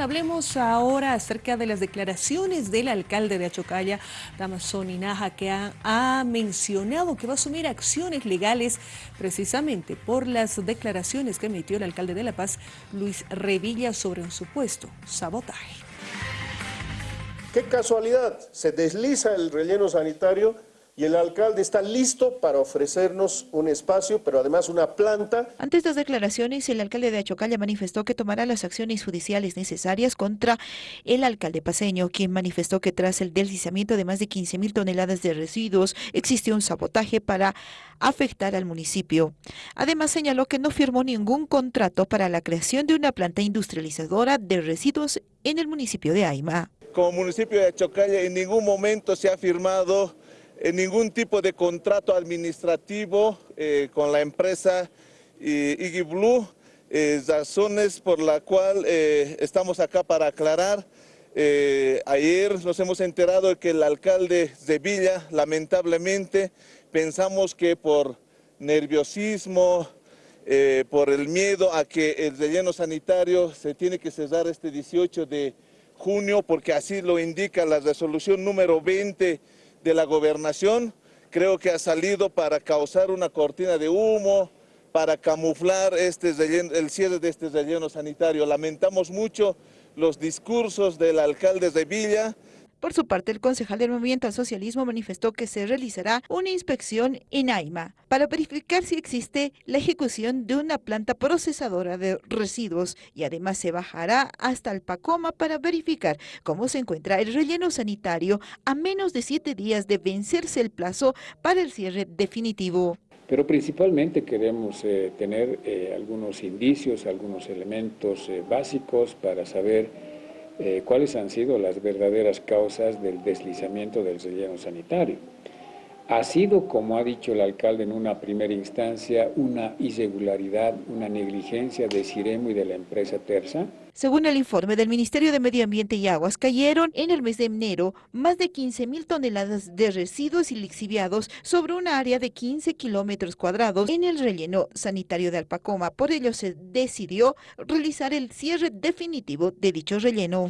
Hablemos ahora acerca de las declaraciones del alcalde de Achocalla, Damason Inaja, que ha, mencionado que va a asumir acciones legales precisamente por las declaraciones que emitió el alcalde de La Paz, Luis Revilla, sobre un supuesto sabotaje. Qué casualidad, se desliza el relleno sanitario y el alcalde está listo para ofrecernos un espacio, pero además una planta. Ante estas declaraciones, el alcalde de Achocalla manifestó que tomará las acciones judiciales necesarias contra el alcalde paseño, quien manifestó que tras el deslizamiento de más de 15 mil toneladas de residuos, existió un sabotaje para afectar al municipio. Además, señaló que no firmó ningún contrato para la creación de una planta industrializadora de residuos en el municipio de Aima. Como municipio de Achocalla en ningún momento se ha firmado ningún tipo de contrato administrativo eh, con la empresa eh, razones por la cual eh, estamos acá para aclarar. ayer nos hemos enterado de que el alcalde de Villa, lamentablemente, pensamos que por nerviosismo, por el miedo a que el relleno sanitario se tiene que cerrar este 18 de junio, porque así lo indica la resolución número 20 de la gobernación, creo que ha salido para causar una cortina de humo, para camuflar este el cierre de este relleno sanitario. Lamentamos mucho los discursos del alcalde de Villa, por su parte, el concejal del Movimiento al Socialismo manifestó que se realizará una inspección en AIMA para verificar si existe la ejecución de una planta procesadora de residuos y además se bajará hasta el Pacoma para verificar cómo se encuentra el relleno sanitario a menos de siete días de vencerse el plazo para el cierre definitivo. Pero principalmente queremos eh, tener eh, algunos indicios, algunos elementos eh, básicos para saber eh, cuáles han sido las verdaderas causas del deslizamiento del relleno sanitario. Ha sido, como ha dicho el alcalde en una primera instancia, una irregularidad, una negligencia de Ciremo y de la empresa Terza, según el informe del Ministerio de Medio Ambiente y Aguas, cayeron en el mes de enero más de 15 mil toneladas de residuos y lixiviados sobre un área de 15 kilómetros cuadrados en el relleno sanitario de Alpacoma. Por ello se decidió realizar el cierre definitivo de dicho relleno.